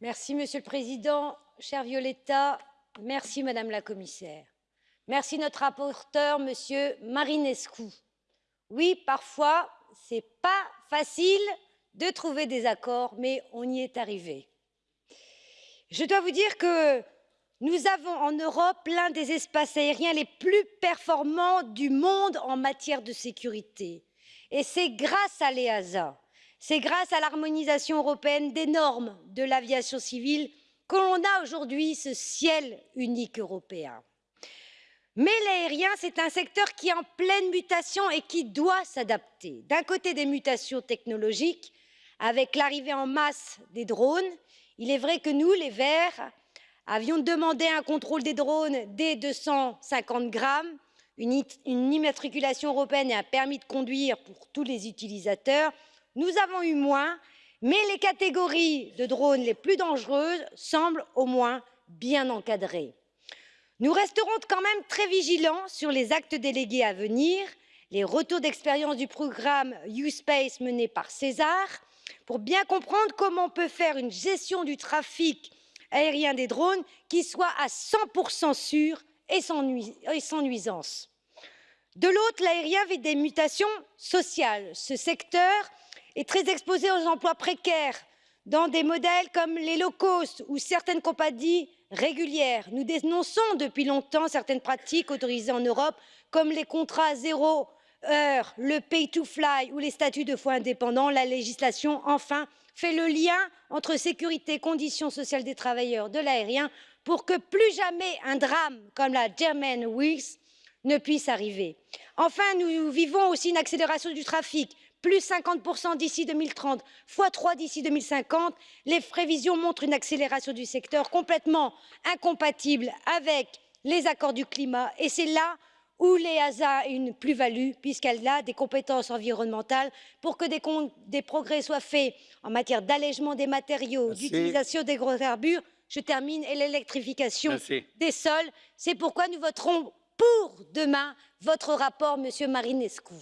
Merci, Monsieur le Président. Cher Violetta, merci, Madame la Commissaire. Merci, notre rapporteur, Monsieur Marinescu. Oui, parfois, c'est pas facile de trouver des accords, mais on y est arrivé. Je dois vous dire que nous avons en Europe l'un des espaces aériens les plus performants du monde en matière de sécurité. Et c'est grâce à l'EASA, c'est grâce à l'harmonisation européenne des normes de l'aviation civile que l'on a aujourd'hui ce ciel unique européen. Mais l'aérien, c'est un secteur qui est en pleine mutation et qui doit s'adapter. D'un côté, des mutations technologiques, avec l'arrivée en masse des drones. Il est vrai que nous, les Verts, avions demandé un contrôle des drones dès 250 grammes, une, immatriculation européenne et un permis de conduire pour tous les utilisateurs. Nous avons eu moins, mais les catégories de drones les plus dangereuses semblent au moins bien encadrées. Nous resterons quand même très vigilants sur les actes délégués à venir, les retours d'expérience du programme U-Space mené par César, pour bien comprendre comment on peut faire une gestion du trafic aérien des drones qui soit à 100% sûr et sans, et sans nuisance. De l'autre, l'aérien vit des mutations sociales. Ce secteur est très exposé aux emplois précaires dans des modèles comme les low cost ou certaines compagnies régulières. Nous dénonçons depuis longtemps certaines pratiques autorisées en Europe comme les contrats zéro heure, le pay to fly ou les statuts de foi indépendants, la législation enfin fait le lien entre sécurité et conditions sociales des travailleurs de l'aérien pour que plus jamais un drame comme la German Wings ne puisse arriver. Enfin, nous vivons aussi une accélération du trafic plus 50% d'ici 2030, fois 3 d'ici 2050. Les prévisions montrent une accélération du secteur complètement incompatible avec les accords du climat et c'est là où l'EASA a une plus-value puisqu'elle a des compétences environnementales pour que des, des progrès soient faits en matière d'allègement des matériaux, d'utilisation des gros hydrocarbures, je termine, et l'électrification des sols. C'est pourquoi nous voterons pour demain votre rapport, Monsieur Marinescu.